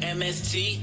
MST